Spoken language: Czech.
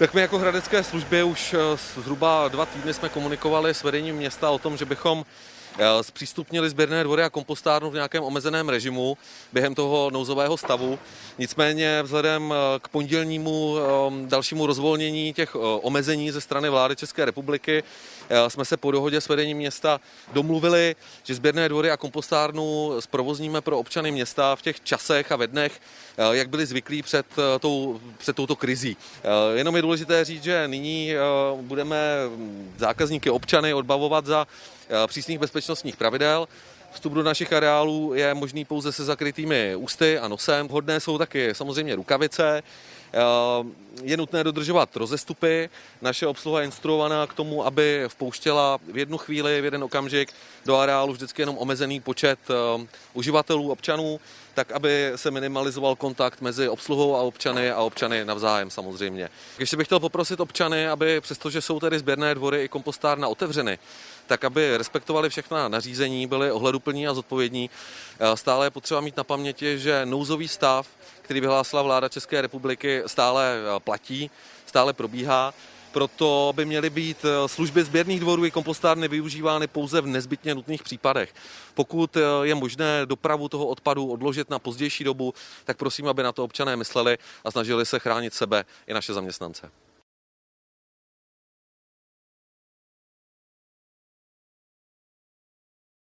Tak my jako hradecké služby už eh, zhruba dva týdny jsme komunikovali s vedením města o tom, že bychom zpřístupnili sběrné dvory a kompostárnu v nějakém omezeném režimu během toho nouzového stavu. Nicméně vzhledem eh, k pondělnímu dalšímu rozvolnění těch omezení ze strany vlády České republiky jsme se po dohodě s vedením města domluvili, že sběrné dvory a kompostárnu zprovozníme pro občany města v těch časech a ve dnech, jak byli zvyklí před, tou, před touto krizí. Jenom je důležité říct, že nyní budeme zákazníky občany odbavovat za přísných bezpečnostních pravidel. Vstup do našich areálů je možný pouze se zakrytými ústy a nosem. Hodné jsou taky samozřejmě rukavice. Je nutné dodržovat rozestupy. Naše obsluha je instruovaná k tomu, aby vpouštěla v jednu chvíli, v jeden okamžik do areálu vždycky jenom omezený počet uživatelů, občanů, tak aby se minimalizoval kontakt mezi obsluhou a občany a občany navzájem samozřejmě. Ještě bych chtěl poprosit občany, aby přestože jsou tedy sběrné dvory i kompostárna otevřeny, tak aby respektovali všechna nařízení, byli ohleduplní a zodpovědní. Stále je potřeba mít na paměti, že nouzový stav, který vyhlásila vláda České republiky, stále platí, stále probíhá. Proto by měly být služby sběrných dvorů i kompostárny využívány pouze v nezbytně nutných případech. Pokud je možné dopravu toho odpadu odložit na pozdější dobu, tak prosím, aby na to občané mysleli a snažili se chránit sebe i naše zaměstnance.